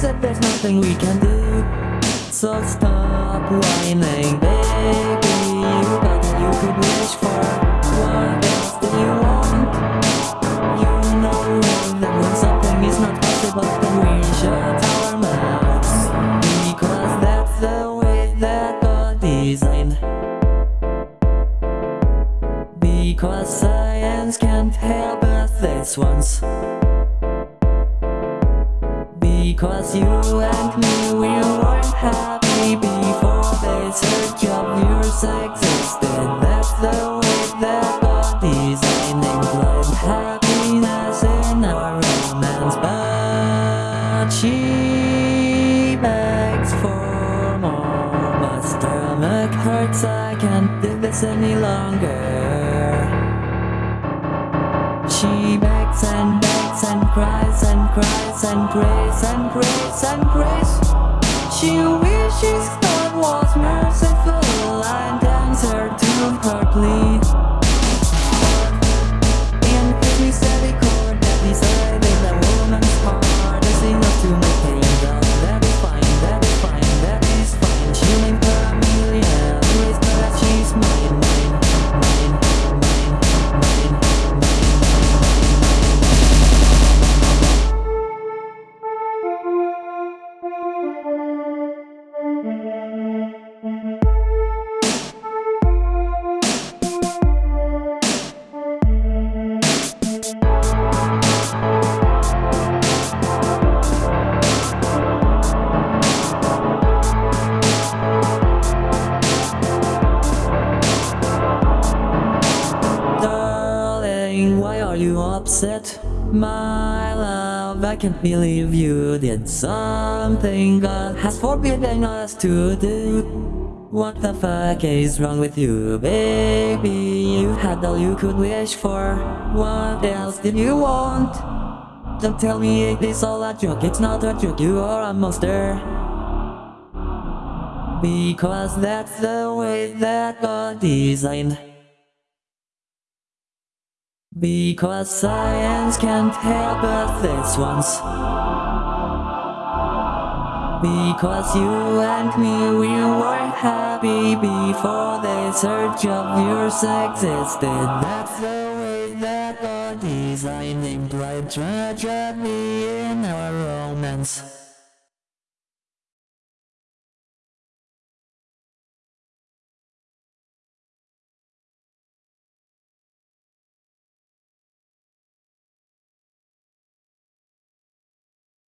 said there's nothing we can do. So stop whining, baby. You what you could wish for. What else do you want? You know that when something is not possible Then we shut our mouths. Because that's the way that God designed because science can't help us this once Because you and me, we weren't happy before this urge of yours existed That's the way that God designed implied happiness in our romance But she begs for more. My stomach hurts, I can't do this any longer. She begs and begs and cries and cries and prays and prays and prays She wishes God was merciful upset? My love, I can't believe you did something God has forbidden us to do. What the fuck is wrong with you, baby? You had all you could wish for. What else did you want? Don't tell me it is all a joke, it's not a joke, you are a monster. Because that's the way that God designed. Because science can't help us this once. Because you and me, we weren't happy before the urge of yours existed. That's the way that God designed implied tragedy in our romance